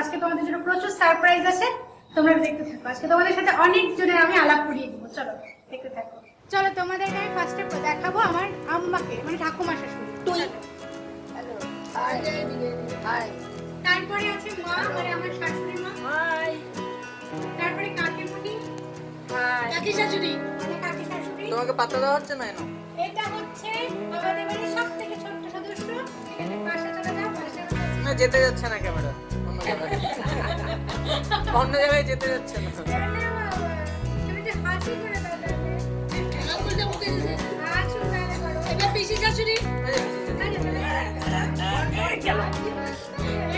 আজকে তোমাদের জন্য প্রচুর সারপ্রাইজ আছে তোমরা দেখতে থাকো। আজকে তোমাদের সাথে অনেক জনের আমি আলাপ করিয়ে দেবো। চলো দেখতে থাকো। চলো তোমাদেরকে আমি ফার্স্টে দেখাবো আমার আম্মাকে মানে ঠাকুমা শাশুড়ি। হ্যালো। হাই হাই তারপরে আছে মা মানে আমার শাশুড়ি মা। হাই তারপরে কাকিমুনি। হাই কাকি শাশুড়ি? মানে কাকি শাশুড়ি। তোমাকে পাত্তা দেওয়া হচ্ছে না এটা হচ্ছে আমাদের বাড়ির সব থেকে ছোট্ট সদস্য। এখানে পাশে চলে যাও পাশে না যেতে যাচ্ছে না ক্যামেরা। অন্য জায়গায় অন্য জায়গায় যেতে যাচ্ছে না।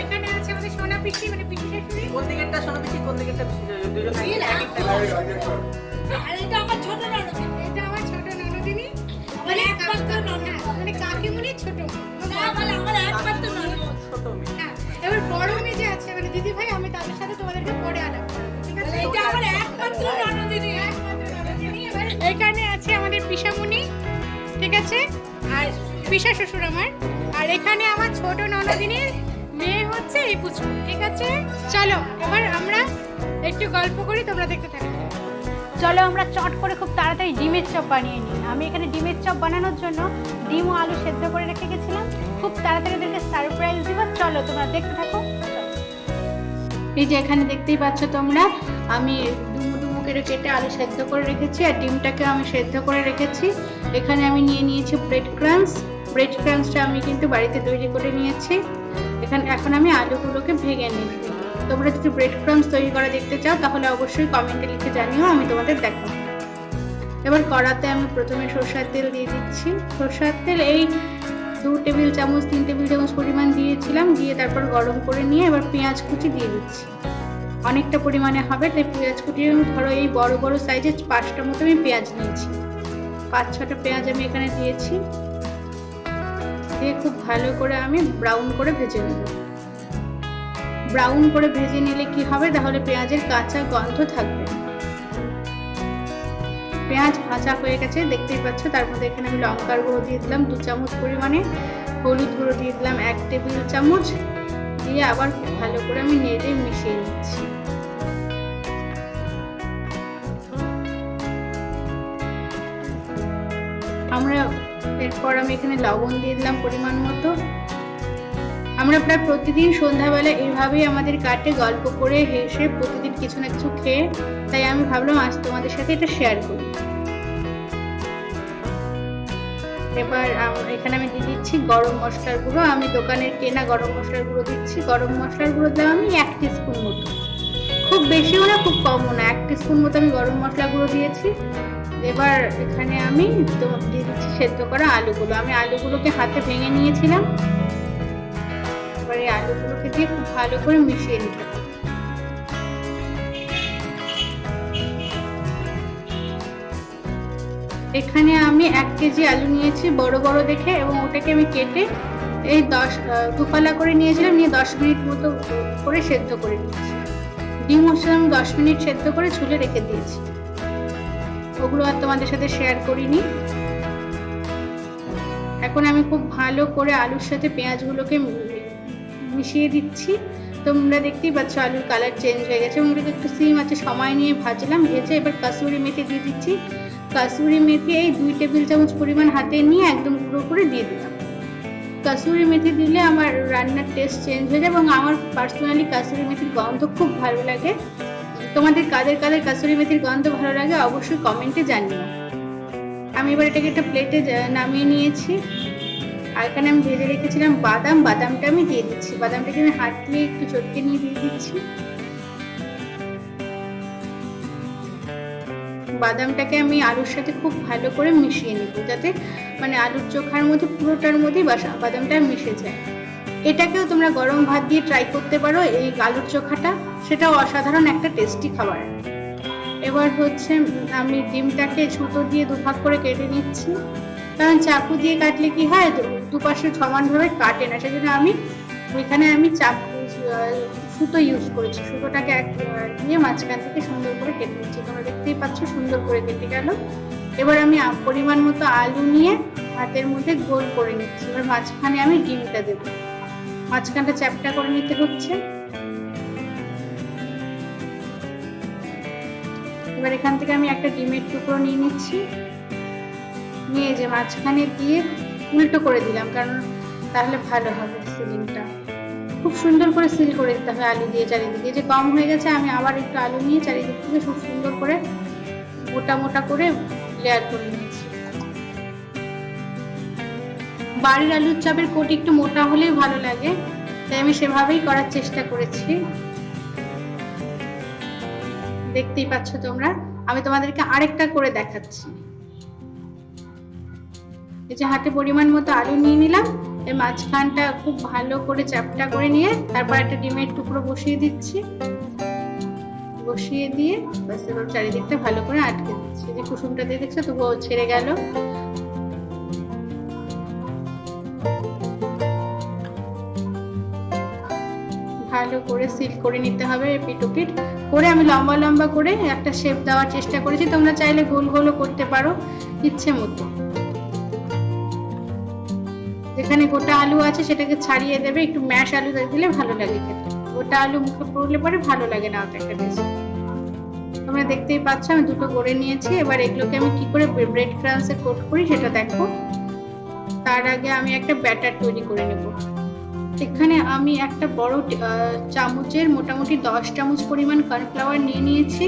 এখানে আছে আমাদের সোনা পিসি মানে পিসি শাশুড়ি কোন দিকেরটা শোনো বেশি কোন দিকেরটা বেশি দুজন আর এটা আমার ছোট এটা আমার ছোট ননদিনী। আমার একমাত্র ননদ মানে কাকিমুনি ছোট না বলে আমার একমাত্র পিসা শ্বশুর আমার। আর এখানে আমার ছোট ননদিনীর মেয়ে হচ্ছে এই পুচকু, ঠিক আছে? চলো, এবার আমরা একটু গল্প করি, তোমরা দেখতে থাকো। চলো, আমরা চট করে খুব তাড়াতাড়ি ডিমের চপ বানিয়ে নিই। আমি এখানে ডিমের চপ বানানোর জন্য ডিম ও আলু সেদ্ধ করে রেখে গেছিলাম। খুব তাড়াতাড়ি ওদেরকে সারপ্রাইজ দিব। চলো, তোমরা দেখতে থাকো। এই যে এখানে দেখতেই পাচ্ছ তোমরা, আমি ডুমু ডুমু করে কেটে আলু সেদ্ধ করে রেখেছি, আর ডিমটাকে আমি সেদ্ধ করে রেখেছি। এখানে আমি নিয়ে নিয়েছি ব্রেড ক্রাঞ্চ ব্রেড ক্রাঞ্চটা আমি কিন্তু বাড়িতে তৈরি করে নিয়েছি। এখানে এখন আমি আলুগুলোকে ভেঙে নিচ্ছি। তোমরা যদি ব্রেড ক্রাঞ্চ তৈরি করা দেখতে চাও, তাহলে অবশ্যই কমেন্টে লিখে জানিও, আমি তোমাদের দেখাবো। এবার কড়াতে আমি প্রথমে সরষের তেল দিয়ে দিচ্ছি। সরষের তেল এই দু টেবিল চামচ, তিন টেবিল চামচ পরিমাণ দিয়েছিলাম, দিয়ে তারপর গরম করে নিয়ে এবার পেঁয়াজ কুচি দিয়ে দিচ্ছি। অনেকটা পরিমাণে হবে, তাই পেঁয়াজ কুচি ধরো এই বড় বড় সাইজের পাঁচটা মতো আমি পেঁয়াজ নিয়েছি। পাঁচ ছটা পেঁয়াজ আমি এখানে দিয়েছি। দিয়ে খুব ভালো করে আমি ব্রাউন করে ভেজে নেব। ব্রাউন করে ভেজে নিলে কি হবে? তাহলে পেঁয়াজের কাঁচা গন্ধ থাকবে। পেঁয়াজ ভাজা হয়ে গেছে, দেখতেই পাচ্ছ? তার মধ্যে এখানে আমি লঙ্কার গুঁড়ো দিয়ে দিলাম, দু চামচ পরিমাণে হলুদ গুঁড়ো দিয়ে দিলাম, এক টেবিল চামচ। দিয়ে আবার খুব ভালো করে আমি নেড়ে মিশিয়ে নিচ্ছি। আমরা এরপর আমি এখানে লবণ দিয়ে দিলাম পরিমাণ মতো। আমরা প্রায় প্রতিদিন সন্ধ্যাবেলা এইভাবেই আমাদের কাটে, গল্প করে, হেসে প্রতিদিন কিছু না কিছু খেয়ে। তাই আমি ভাবলাম আজ তোমাদের সাথে এটা শেয়ার করি। এবার এখানে আমি দিয়ে দিচ্ছি গরম মশলার গুঁড়ো। আমি দোকানের কেনা গরম মশলার গুঁড়ো দিচ্ছি। গরম মশলার গুঁড়ো দিলাম আমি এক স্পুন মতো। খুব বেশিও না, খুব কমও না। এক স্পুন মতো আমি গরম মশলা গুঁড়ো দিয়েছি। এবার এখানে আমি তো- দিয়ে দিচ্ছি সেদ্ধ করা আলুগুলো। আমি আলুগুলোকে হাতে ভেঙে নিয়েছিলাম। এবার এই আলুগুলোকে দিয়ে খুব ভালো করে মিশিয়ে নিতে হবে। এখানে আমি এক কেজি আলু নিয়েছি, বড় বড় দেখে, এবং ওটাকে আমি কেটে এই দশ দুফালা করে নিয়েছিলাম, নিয়ে দশ মিনিট মতো করে সেদ্ধ করে নিয়েছি। ডিম মশলা আমি দশ মিনিট সেদ্ধ করে ছুলে রেখে দিয়েছি। ওগুলো আর তোমাদের সাথে শেয়ার করিনি। এখন আমি খুব ভালো করে আলুর সাথে পেঁয়াজগুলোকে মিশিয়ে দিচ্ছি। তোমরা দেখতেই পাচ্ছ আলুর কালার চেঞ্জ হয়ে গেছে এটাকে একটু সিম আছে, সময় নিয়ে ভাজলাম, ভেজে এবার কাসুরি মেথি দিয়ে দিচ্ছি। কাসুরি মেথি এই দুই টেবিল চামচ পরিমাণ হাতে নিয়ে একদম গুঁড়ো করে দিয়ে দিলাম। কাসুরি মেথি দিলে আমার রান্নার টেস্ট চেঞ্জ হয়ে যায় এবং আমার পার্সোনালি কাসুরি মেথির গন্ধ খুব ভালো লাগে। তোমাদের কাদের কাদের কাসুরি মেথির গন্ধ ভালো লাগে অবশ্যই কমেন্টে জানিও। আমি এবার এটাকে একটা প্লেটে নামিয়ে নিয়েছি। আর এখানে আমি ভেজে রেখেছিলাম বাদাম। বাদামটা আমি দিয়ে দিচ্ছি। বাদামটাকে আমি হাত দিয়ে একটু চটকে নিয়ে দিয়ে দিচ্ছি। বাদামটাকে আমি আলুর সাথে খুব ভালো করে মিশিয়ে নিব। যাতে মানে আলুর চোখার মধ্যে, পুরোটার মধ্যেই বাদামটা মিশে যায়। এটাকেও তোমরা গরম ভাত দিয়ে ট্রাই করতে পারো, এই আলুর চোখাটা। সেটাও অসাধারণ একটা টেস্টি খাবার। এবার হচ্ছে আমি ডিমটাকে ছুতো দিয়ে দুভাগ করে কেটে নিচ্ছি। কারণ চাকু দিয়ে কাটলে কি হয় দুপাশে সমানভাবে কাটে না। সেজন্য আমি ওইখানে আমি চাকু সুতো ইউজ করেছি। সুতোটাকে এক দিয়ে মাঝখান থেকে সুন্দর করে কেটে নিচ্ছি। তোমরা দেখতেই পাচ্ছ, সুন্দর করে কেটে গেল। এবার আমি পরিমাণ মতো আলু নিয়ে হাতের মধ্যে গোল করে নিচ্ছি। এবার মাঝখানে আমি ডিমটা দেবো। মাঝখানটা চ্যাপটা করে নিতে হচ্ছে। এবার এখান থেকে আমি একটা ডিমের টুকরো নিয়ে নিচ্ছি। নিয়ে যে মাঝখানে দিয়ে উল্টো করে দিলাম, কারণ তাহলে ভালো হবে সিলিংটা। খুব সুন্দর করে সিল করে দিতে হবে আলু দিয়ে চারিদিকে। যে কম হয়ে গেছে, আমি আবার একটু আলু নিয়ে চারিদিক থেকে খুব সুন্দর করে মোটা মোটা করে লেয়ার করে নিয়েছি বাড়ির আলুর চাপের কোটি একটু মোটা হলেই ভালো লাগে, তাই আমি সেভাবেই করার চেষ্টা করেছি। দেখতেই পাচ্ছ তোমরা, আমি তোমাদেরকে আরেকটা করে দেখাচ্ছি। এই যে হাতে পরিমাণ মতো আলু নিয়ে নিলাম, এর মাঝখানটা খুব ভালো করে চ্যাপটা করে নিয়ে তারপর একটা ডিমের টুকরো বসিয়ে দিচ্ছি। বসিয়ে দিয়ে চারিদিকটা ভালো করে আটকে দিচ্ছি। যে কুসুমটা দিয়ে দেখছ, তবুও ছেড়ে গেল। করে সিল করে নিতে হবে পিটোপিট করে আমি লম্বা লম্বা করে একটা শেপ দেওয়ার চেষ্টা করেছি। তোমরা চাইলে গোল গোলও করতে পারো, ইচ্ছে মতো। যেখানে গোটা আলু আছে সেটাকে ছাড়িয়ে দেবে, একটু ম্যাশ আলু দিলে ভালো লাগে খেতে। গোটা আলু মুখে পড়লে পরে ভালো লাগে না ওটা একটা টেস্ট তোমরা দেখতেই পাচ্ছ, আমি দুটো গড়ে নিয়েছি। এবার এগুলোকে আমি কি করে ব্রেড ক্রামসে কোট করি সেটা দেখো। তার আগে আমি একটা ব্যাটার তৈরি করে নেব। এখানে আমি একটা বড় চামচের মোটামুটি দশ চামচ পরিমাণ কর্নফ্লাওয়ার নিয়ে নিয়েছি।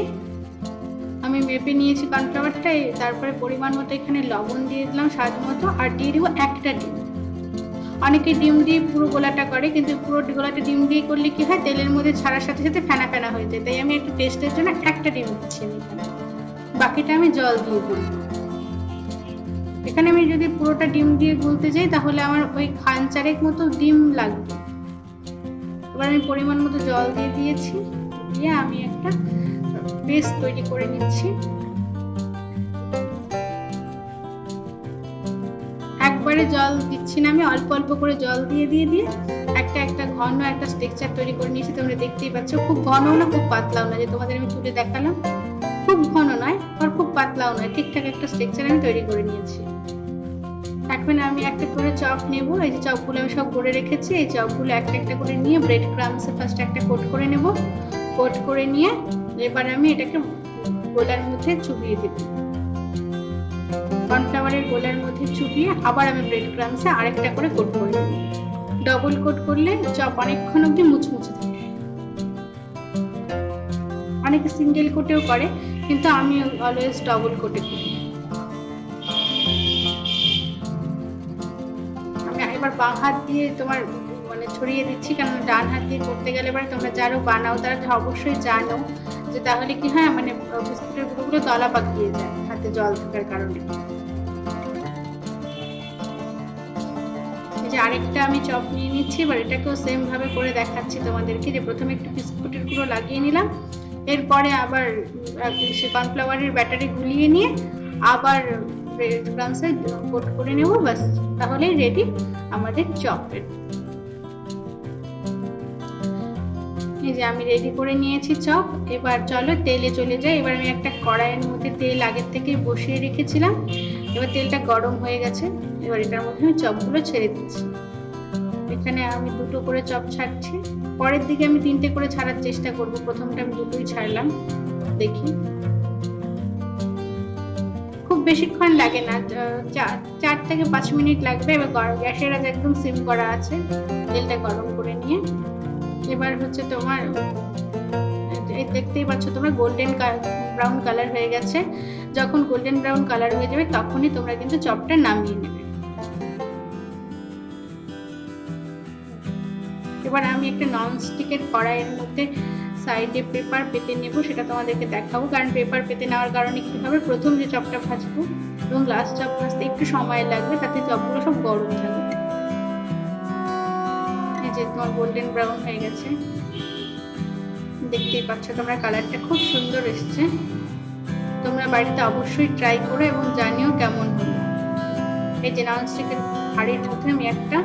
আমি মেপে নিয়েছি কর্নফ্লাওয়ারটা তারপরে পরিমাণ মতো এখানে লবণ দিয়ে দিলাম স্বাদ মতো, আর দিয়ে দিব একটা ডিম। অনেকে ডিম দিয়ে পুরো গোলাটা করে, কিন্তু পুরো গোলাটা ডিম দিয়ে করলে কি হয়, তেলের মধ্যে ছাড়ার সাথে সাথে ফেনা ফেনা হয়ে যায়। তাই আমি একটু টেস্টের জন্য একটা ডিম দিচ্ছি বাকিটা আমি জল দিয়ে দিই এখানে আমি যদি পুরোটা ডিম দিয়ে গুলতে যাই, তাহলে আমার ওই খান চারেক মতো ডিম লাগবে। এবার আমি পরিমাণ মতো জল দিয়ে দিয়েছি। দিয়ে আমি একটা পেস্ট তৈরি করে নিচ্ছি। একবারে জল দিচ্ছি না আমি, অল্প অল্প করে জল দিয়ে দিয়ে দিয়ে একটা একটা ঘন একটা স্ট্রাকচার তৈরি করে নিয়েছি। তোমরা দেখতেই পাচ্ছ, খুব ঘন না, খুব পাতলাও না, যে তোমাদের আমি তুলে দেখালাম। পাতলাও নয় ঠিকঠাক একটা স্ট্রাকচার আমি তৈরি করে নিয়েছি। এখন আমি একটা করে চপ নেব, এই যে চপগুলো আমি সব করে রেখেছি, এই চপগুলো একটা একটা করে নিয়ে ব্রেড ক্রামসে ফার্স্ট একটা কোট করে নেব। কোট করে নিয়ে এবার আমি এটাকে গোলার মধ্যে চুবিয়ে দেব। কর্নফ্লাওয়ারের গোলার মধ্যে চুবিয়ে আবার আমি ব্রেড ক্রামসে আরেকটা করে কোট করে নেব। ডবল কোট করলে চপ অনেকক্ষণ অবধি মুচমুচে থাকে। অনেকে সিঙ্গেল কোটেও করে। কিন্তু আমি অলওয়েজ ডবল কোটে করি আমি একবার বাঁ হাত দিয়ে তোমার মানে ছড়িয়ে দিচ্ছি কারণ ডান হাত দিয়ে করতে গেলে এবার তোমরা যারও বানাও, তারা অবশ্যই জানো যে তাহলে কি হয় মানে বিস্কুটের গুঁড়োগুলো দলা পাকিয়ে যায়, হাতে জল থাকার কারণে। যে আরেকটা আমি চপ নিয়ে নিচ্ছি, এবার এটাকেও সেম ভাবে করে দেখাচ্ছি তোমাদেরকে, যে প্রথমে একটু বিস্কুটের গুঁড়ো লাগিয়ে নিলাম এরপরে আবার সে কর্নফ্লাওয়ারের ব্যাটারি গুলিয়ে নিয়ে আবার ব্রেড ক্রামসে কোট করে নেব, ব্যাস, তাহলেই রেডি আমাদের চপের এই যে আমি রেডি করে নিয়েছি চপ। এবার চলো তেলে চলে যাই। এবার আমি একটা কড়াইয়ের মধ্যে তেল আগের থেকে বসিয়ে রেখেছিলাম। এবার তেলটা গরম হয়ে গেছে। এবার এটার মধ্যে আমি চপগুলো ছেড়ে দিচ্ছি। এখানে আমি দুটো করে চপ ছাড়ছি। পরের দিকে আমি তিনটে করে ছাড়ার চেষ্টা করব। প্রথমটা আমি দুটোই ছাড়লাম। দেখি। খুব বেশিক্ষণ লাগে না। চার থেকে পাঁচ মিনিট লাগবে। এবার গরম গ্যাসের আজ একদম সিম করা আছে। তেলটা গরম করে নিয়ে। এবার হচ্ছে তোমার দেখতেই পাচ্ছ তোমরা গোল্ডেন ব্রাউন কালার হয়ে গেছে। যখন গোল্ডেন ব্রাউন কালার হয়ে যাবে, তখনই তোমরা কিন্তু চপটা নামিয়ে নেবে। এবার আমি একটা নন স্টিকের কড়াইয়ের মধ্যে সাইডে পেপার পেতে নেব, সেটা তোমাদেরকে দেখাবো। কারণ পেপার পেতে নেওয়ার কারণে কী হবে? প্রথম যে চপটা ভাজবো এবং লাস্ট চপ ভাজতে একটু সময় লাগবে, তাতে চপগুলো সব গরম থাকবে যে তোমার গোল্ডেন ব্রাউন হয়ে গেছে। দেখতেই পাচ্ছ তোমরা কালারটা খুব সুন্দর এসছে। তোমরা বাড়িতে অবশ্যই ট্রাই করো এবং জানিও কেমন হলো। এই যে ননস্টিকের হাঁড়ির মধ্যে আমি একটা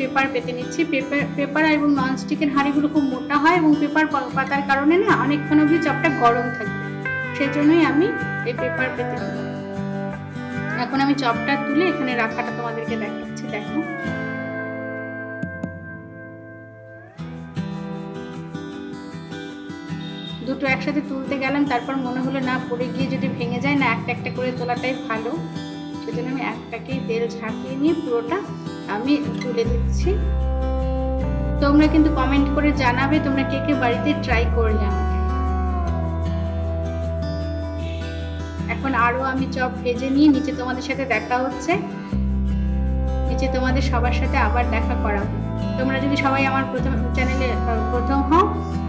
পেপার পেতে নিচ্ছি। পেপার পেপার এবং ননস্টিকের হাঁড়িগুলো খুব মোটা হয় এবং পেপার পাতার কারণে না অনেকক্ষণ অবধি চপটা গরম থাকবে সেজন্যই আমি এই পেপার পেতে এখন আমি চপটা তুলে এখানে রাখাটা তোমাদেরকে দেখাচ্ছি, দেখো। দুটো একসাথে তুলতে গেলাম, তারপর মনে হলো না পড়ে গিয়ে যদি ভেঙে যায় না একটা একটা করে তোলাটাই ভালো। সেজন্য আমি একটাকেই তেল ঝাঁকিয়ে নিয়ে পুরোটা আমি তুলে দিচ্ছি। তোমরা কিন্তু কমেন্ট করে জানাবে তোমরা কে কে বাড়িতে ট্রাই করলে আমাকে। এখন আরও আমি চপ ভেজে নিয়ে নিচে তোমাদের সাথে দেখা হচ্ছে। নিচে তোমাদের সবার সাথে আবার দেখা করাবো তোমরা যদি সবাই আমার প্রথম চ্যানেলে প্রথম হও,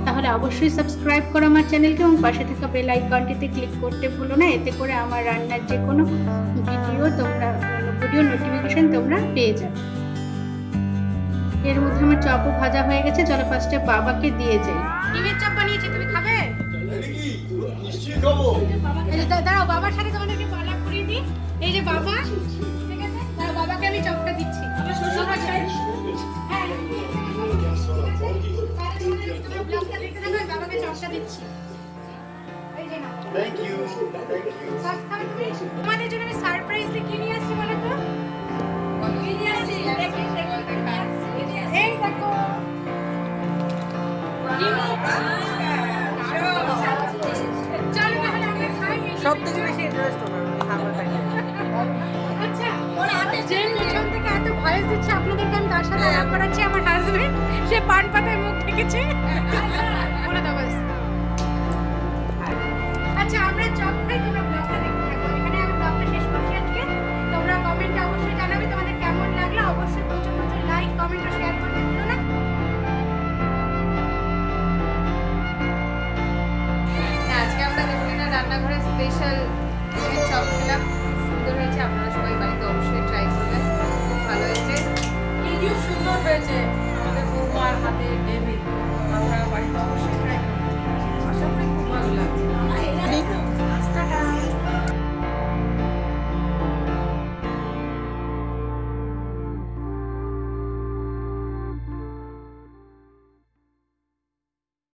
তাহলে অবশ্যই সাবস্ক্রাইব করো আমার চ্যানেলকে এবং পাশে থাকা বেল আইকনটিতে ক্লিক করতে ভুলো না। এতে করে আমার রান্নার যে কোনো ভিডিও তোমরা ভিডিও নোটিফিকেশন তোমরা পেয়ে যাবে। এর মধ্যে আমার চপও ভাজা হয়ে গেছে চলো ফার্স্টে বাবাকে দিয়ে যাই। ডিমের চপ বানিয়েছি তুমি খাবে? দাঁড়াও বাবার সাথে তোমাদেরকে পালা করিয়ে দিই। এই যে বাবা ঠিক আছে? বাবাকে আমি চপটা দিচ্ছি। মশাই হ্যাঁ তাহলে তোমাদের- তোমরা সব থেকে বেশি ইন্টারেস্ট হবে খাবার খাইতে আচ্ছা ওর হাতে যে পেছন থেকে এত ভয়েস দিচ্ছে আপনাদেরকে আমি তার সাথে আলাপ করাচ্ছি আমার হাজবেন্ড সে পান পাতায় মুখ ঢেকেছে। condition